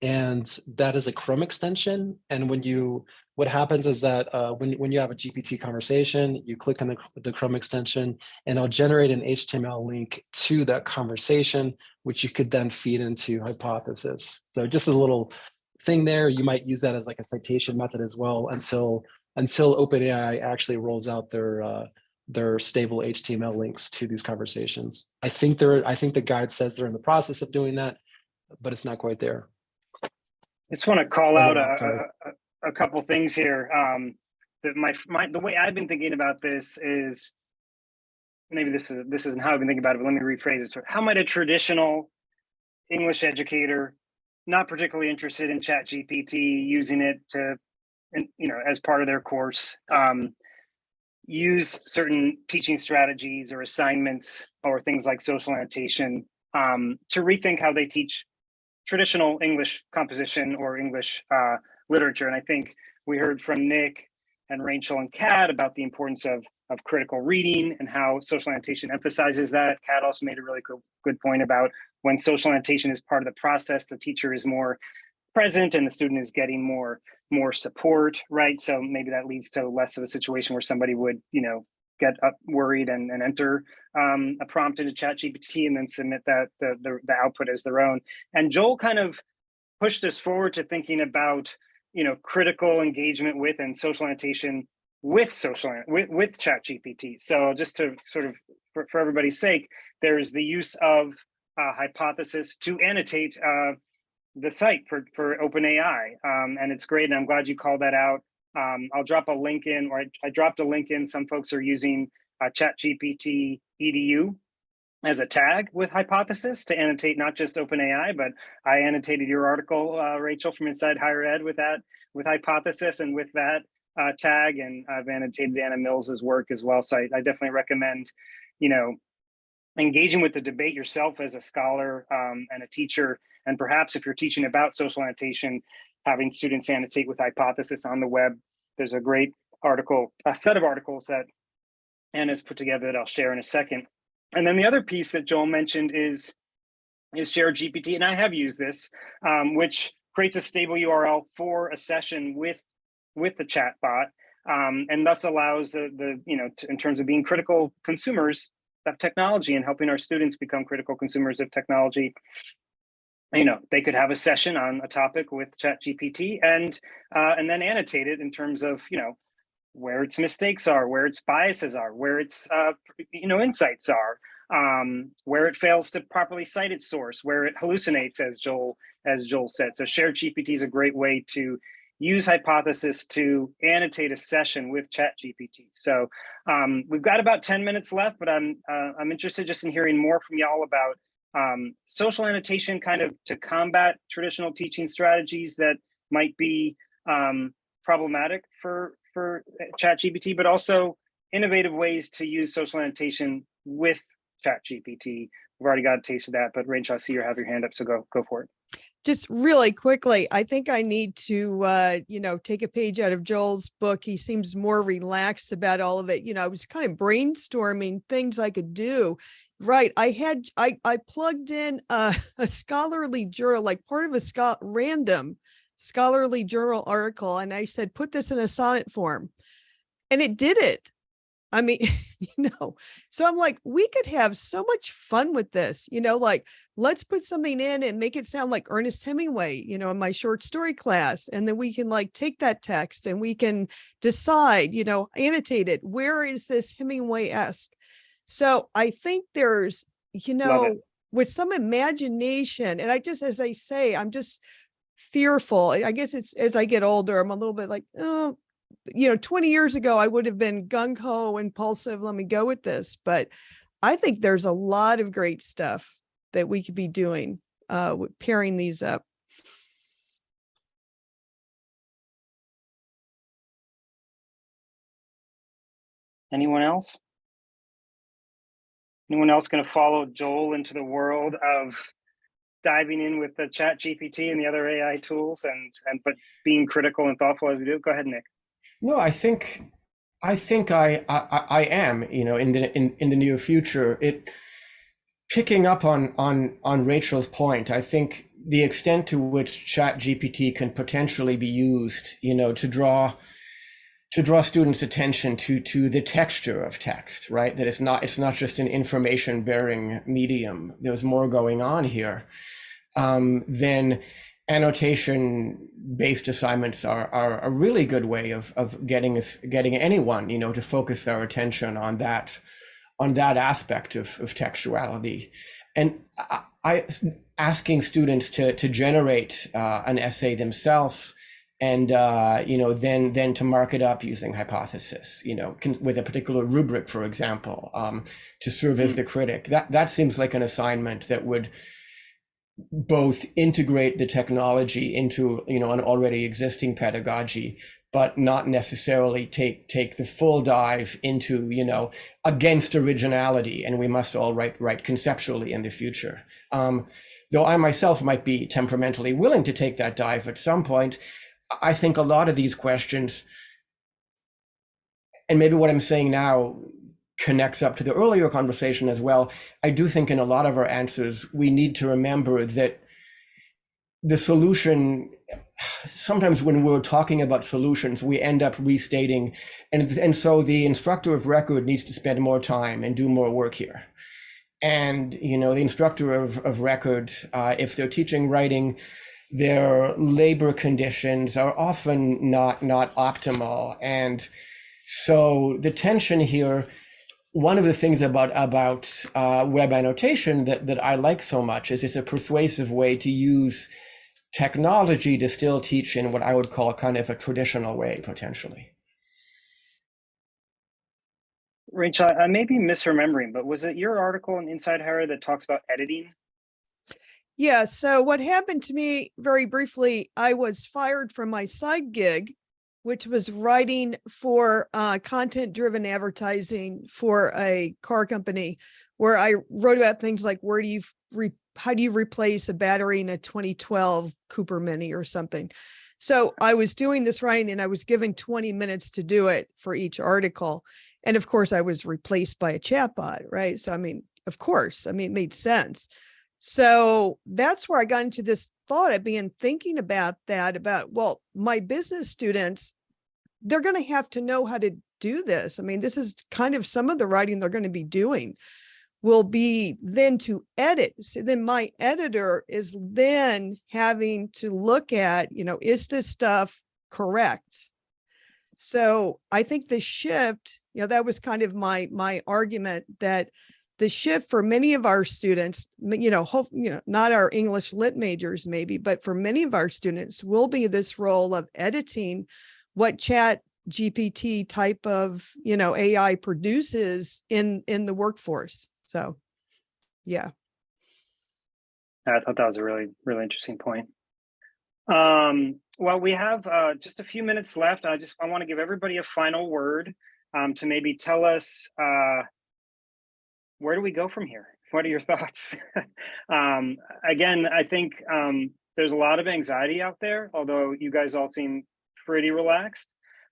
And that is a Chrome extension. And when you, what happens is that uh, when, when you have a GPT conversation, you click on the, the Chrome extension and it'll generate an HTML link to that conversation, which you could then feed into Hypothesis. So just a little thing there, you might use that as like a citation method as well until until OpenAI actually rolls out their uh, their stable HTML links to these conversations. I think they're I think the guide says they're in the process of doing that, but it's not quite there. I just want to call out a. a, couple things here. Um, that my, my, the way I've been thinking about this is, maybe this is, this isn't how I've been thinking about it, but let me rephrase it. How might a traditional English educator, not particularly interested in chat GPT, using it to, you know, as part of their course, um, use certain teaching strategies or assignments or things like social annotation um, to rethink how they teach traditional English composition or English uh, literature. And I think we heard from Nick and Rachel and Kat about the importance of, of critical reading and how social annotation emphasizes that. Kat also made a really good, good point about when social annotation is part of the process, the teacher is more present and the student is getting more more support, right? So maybe that leads to less of a situation where somebody would, you know, get up worried and, and enter um, a prompt into chat GPT and then submit that the, the, the output as their own. And Joel kind of pushed us forward to thinking about, you know, critical engagement with and social annotation with social with, with chat GPT. So just to sort of, for, for everybody's sake, there's the use of uh, hypothesis to annotate uh, the site for, for OpenAI. Um, and it's great. And I'm glad you called that out. Um, I'll drop a link in, or I, I, dropped a link in. Some folks are using uh, ChatGPT edu as a tag with Hypothesis to annotate not just OpenAI, but I annotated your article, uh, Rachel, from Inside Higher Ed with that, with Hypothesis and with that uh, tag. And I've annotated Anna Mills's work as well. So I, I definitely recommend, you know, engaging with the debate yourself as a scholar um, and a teacher and perhaps if you're teaching about social annotation, having students annotate with hypothesis on the web, there's a great article, a set of articles that Anna's put together that I'll share in a second. And then the other piece that Joel mentioned is, is Share GPT, and I have used this, um, which creates a stable URL for a session with, with the chat bot, um, and thus allows the, the you know, in terms of being critical consumers of technology and helping our students become critical consumers of technology, you know, they could have a session on a topic with ChatGPT and uh, and then annotate it in terms of, you know, where its mistakes are, where its biases are, where its, uh, you know, insights are, um, where it fails to properly cite its source, where it hallucinates, as Joel as Joel said. So shared GPT is a great way to use hypothesis to annotate a session with ChatGPT. So um, we've got about 10 minutes left, but I'm uh, I'm interested just in hearing more from y'all about um, social annotation kind of to combat traditional teaching strategies that might be um, problematic for, for ChatGPT, but also innovative ways to use social annotation with ChatGPT. We've already got a taste of that, but Rachel, I see you have your hand up, so go, go for it. Just really quickly, I think I need to, uh, you know, take a page out of Joel's book. He seems more relaxed about all of it. You know, I was kind of brainstorming things I could do Right. I had I I plugged in a, a scholarly journal, like part of a Scott random scholarly journal article and I said, put this in a sonnet form. And it did it. I mean, you know, so I'm like, we could have so much fun with this, you know, like let's put something in and make it sound like Ernest Hemingway, you know, in my short story class. And then we can like take that text and we can decide, you know, annotate it. Where is this Hemingway-esque? So I think there's, you know, with some imagination, and I just, as I say, I'm just fearful. I guess it's as I get older, I'm a little bit like, oh, you know, 20 years ago, I would have been gung ho, impulsive. Let me go with this. But I think there's a lot of great stuff that we could be doing uh, pairing these up. Anyone else? Anyone else going to follow Joel into the world of diving in with the chat GPT and the other AI tools and, and but being critical and thoughtful as we do? Go ahead, Nick. No, I think, I think I, I, I am, you know, in the, in, in the near future, it, picking up on, on, on Rachel's point, I think the extent to which chat GPT can potentially be used, you know, to draw, to draw students' attention to, to the texture of text, right? That it's not, it's not just an information bearing medium. There's more going on here. Um, then annotation based assignments are, are a really good way of, of getting us getting anyone you know to focus their attention on that on that aspect of, of textuality. And I, I asking students to to generate uh, an essay themselves and uh, you know then then to mark it up using hypothesis you know con- with a particular rubric for example um, to serve as the critic. That that seems like an assignment that would both integrate the technology into you know an already existing pedagogy but not necessarily take take the full dive into you know against originality and we must all write write conceptually in the future. Um, though i myself might be temperamentally willing to take that dive at some point i think a lot of these questions and maybe what i'm saying now connects up to the earlier conversation as well. I do think in a lot of our answers, we need to remember that the solution, sometimes when we're talking about solutions, we end up restating. And, and so the instructor of record needs to spend more time and do more work here. And, you know, the instructor of, of record, uh, if they're teaching writing, their labor conditions are often not, not optimal. And so the tension here one of the things about about uh, web annotation that that I like so much is it's a persuasive way to use technology to still teach in what I would call a kind of a traditional way potentially. Rachel, I may be misremembering, but was it your article in Inside Higher that talks about editing? Yeah. So what happened to me very briefly, I was fired from my side gig which was writing for uh, content driven advertising for a car company where I wrote about things like where do you how do you replace a battery in a 2012 Cooper Mini or something. So I was doing this writing and I was given 20 minutes to do it for each article. And of course I was replaced by a chatbot, right? So I mean, of course, I mean, it made sense. So that's where I got into this thought of being thinking about that, about, well, my business students, they're going to have to know how to do this. I mean, this is kind of some of the writing they're going to be doing will be then to edit. So then my editor is then having to look at, you know, is this stuff correct? So I think the shift, you know, that was kind of my my argument that the shift for many of our students, you know, hope, you know, not our English lit majors maybe, but for many of our students will be this role of editing what chat GPT type of, you know, AI produces in, in the workforce. So, yeah. I thought that was a really, really interesting point. Um, well, we have uh, just a few minutes left. I just I want to give everybody a final word um, to maybe tell us uh, where do we go from here? What are your thoughts? um, again, I think um, there's a lot of anxiety out there, although you guys all seem pretty relaxed.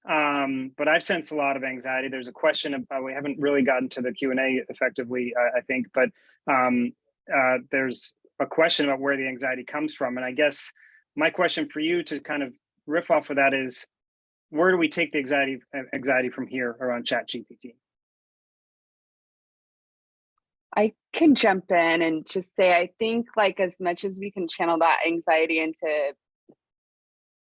Um, but I've sensed a lot of anxiety. There's a question about, we haven't really gotten to the Q&A effectively, I, I think, but um, uh, there's a question about where the anxiety comes from. And I guess my question for you to kind of riff off of that is, where do we take the anxiety anxiety from here around Chat GPT? I can jump in and just say I think like as much as we can channel that anxiety into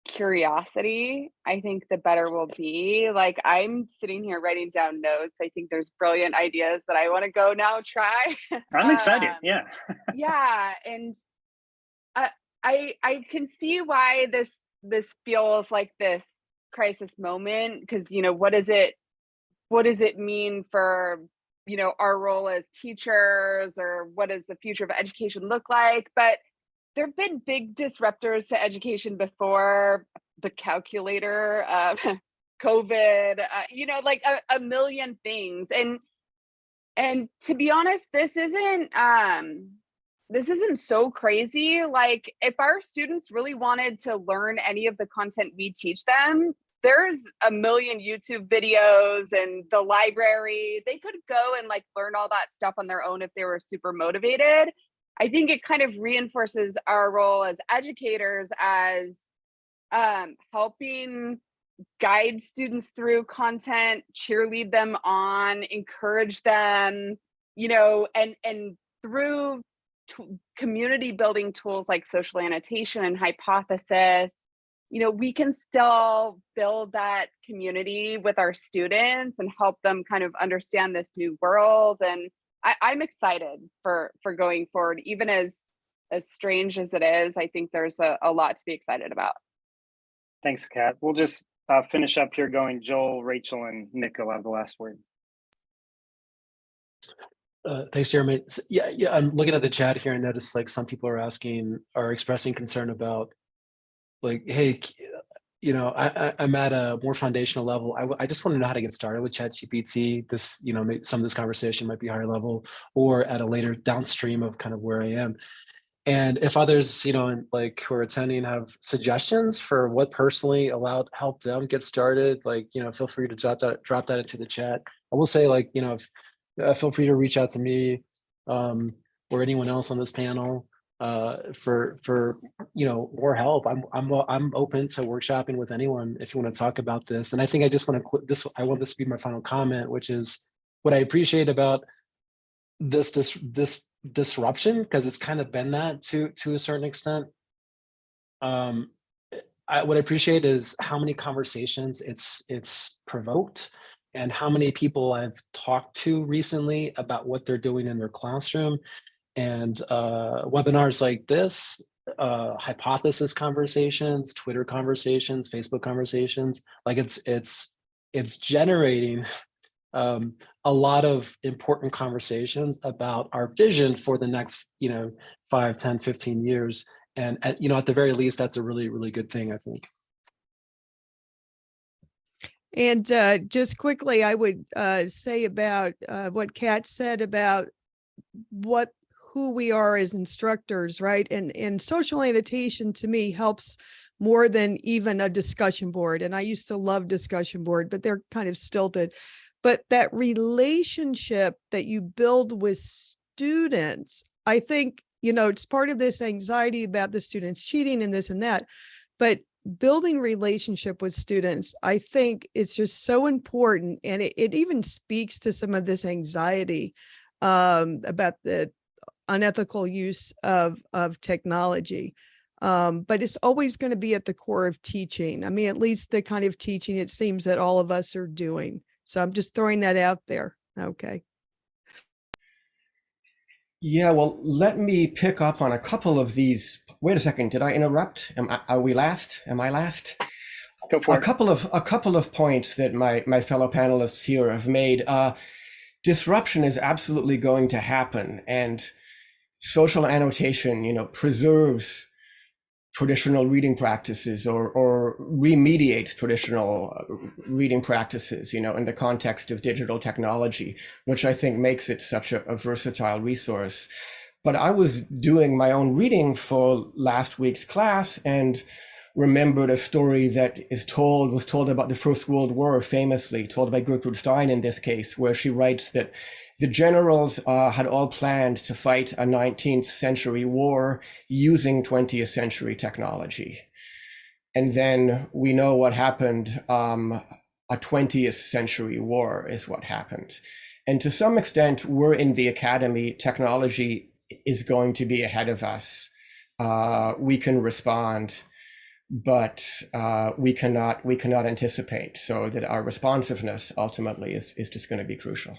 curiosity, I think the better we'll be. Like I'm sitting here writing down notes. I think there's brilliant ideas that I want to go now try. I'm excited. Um, Yeah. yeah, and I I I can see why this this feels like this crisis moment because you know what is it what does it mean for you know our role as teachers or what does the future of education look like but there have been big disruptors to education before the calculator uh, covid uh, you know like a, a million things and and to be honest this isn't um this isn't so crazy like if our students really wanted to learn any of the content we teach them there's a million YouTube videos and the library. They could go and like learn all that stuff on their own if they were super motivated. I think it kind of reinforces our role as educators as um, helping guide students through content, cheerlead them on, encourage them, you know, and and through community building tools like social annotation and hypothesis you know, we can still build that community with our students and help them kind of understand this new world. And I, I'm excited for for going forward, even as as strange as it is. I think there's a, a lot to be excited about. Thanks, Kat. We'll just uh, finish up here going Joel, Rachel, and Nick will have the last word. Uh, thanks, Jeremy. So, yeah, yeah. I'm looking at the chat here and notice like some people are asking, are expressing concern about like, hey, you know, I, I, am at a more foundational level. I, I just want to know how to get started with ChatGPT. This, you know, some of this conversation might be higher level or at a later downstream of kind of where I am. And if others, you know, like who are attending have suggestions for what personally allowed help them get started, like, you know, feel free to drop that, drop that into the chat. I will say like, you know, if, uh, feel free to reach out to me um, or anyone else on this panel uh, for for you know more help. I'm I'm I'm open to workshopping with anyone if you want to talk about this. And I think I just want to this. I want this to be my final comment, which is what I appreciate about this this this disruption because it's kind of been that to to a certain extent. Um, I, what I appreciate is how many conversations it's it's provoked and how many people I've talked to recently about what they're doing in their classroom and uh, webinars like this, uh, hypothesis conversations, Twitter conversations, Facebook conversations, like it's it's it's generating um, a lot of important conversations about our vision for the next, you know, 5, 10, 15 years. And at, you know, at the very least, that's a really, really good thing, I think. And uh, just quickly, I would uh, say about uh, what Kat said about what who we are as instructors, right? And and social annotation to me helps more than even a discussion board. And I used to love discussion board, but they're kind of stilted. But that relationship that you build with students, I think, you know, it's part of this anxiety about the students cheating and this and that. But building relationship with students, I think it's just so important. And it, it even speaks to some of this anxiety um, about the unethical use of, of technology. Um, but it's always going to be at the core of teaching. I mean, at least the kind of teaching it seems that all of us are doing. So I'm just throwing that out there. Okay. Yeah, well, let me pick up on a couple of these. Wait a second, did I interrupt? Am I, are we last? Am I last? Go for a it. couple of a couple of points that my my fellow panelists here have made. Uh, disruption is absolutely going to happen, and social annotation, you know, preserves traditional reading practices or, or remediates traditional uh, reading practices, you know, in the context of digital technology, which I think makes it such a, a versatile resource. But I was doing my own reading for last week's class and remembered a story that is told was told about the First World War, famously told by Gertrude Stein in this case, where she writes that the generals uh, had all planned to fight a 19th century war using 20th century technology. And then we know what happened. Um, a 20th century war is what happened. And to some extent, we're in the academy. Technology is going to be ahead of us. Uh, we can respond but uh, we cannot we cannot anticipate. So that our responsiveness ultimately is is just going to be crucial.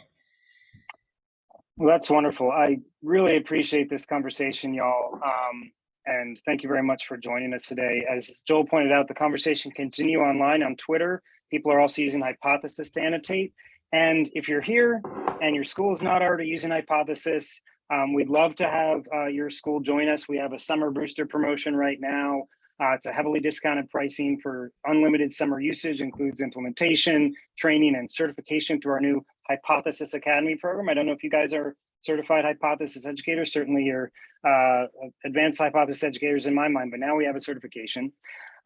Well, that's wonderful. I really appreciate this conversation, y'all. Um, and thank you very much for joining us today. As Joel pointed out, the conversation continue online on Twitter. People are also using Hypothesis to annotate. And if you're here and your school is not already using Hypothesis, um, we'd love to have uh, your school join us. We have a summer booster promotion right now. Uh, it's a heavily discounted pricing for unlimited summer usage, includes implementation, training, and certification through our new Hypothesis Academy program. I don't know if you guys are certified hypothesis educators, certainly you're uh, advanced hypothesis educators in my mind, but now we have a certification.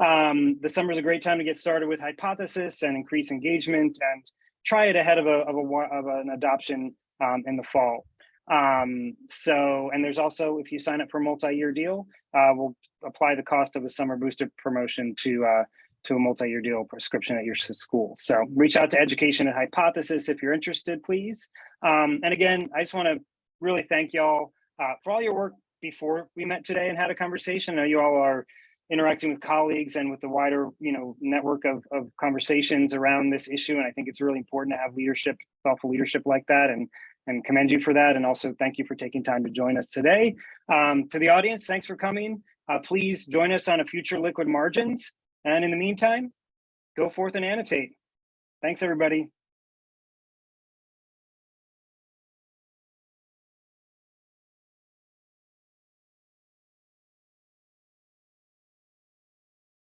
Um, the summer is a great time to get started with hypothesis and increase engagement and try it ahead of, a, of, a, of an adoption um, in the fall. Um, so, and there's also, if you sign up for a multi-year deal, uh, we'll apply the cost of a summer booster promotion to uh, to a multi-year deal prescription at your school. So reach out to education at hypothesis if you're interested, please. Um, and again, I just want to really thank y'all uh, for all your work before we met today and had a conversation. I know you all are interacting with colleagues and with the wider you know network of, of conversations around this issue and i think it's really important to have leadership thoughtful leadership like that and and commend you for that and also thank you for taking time to join us today um, to the audience thanks for coming uh, please join us on a future liquid margins and in the meantime go forth and annotate. Thanks everybody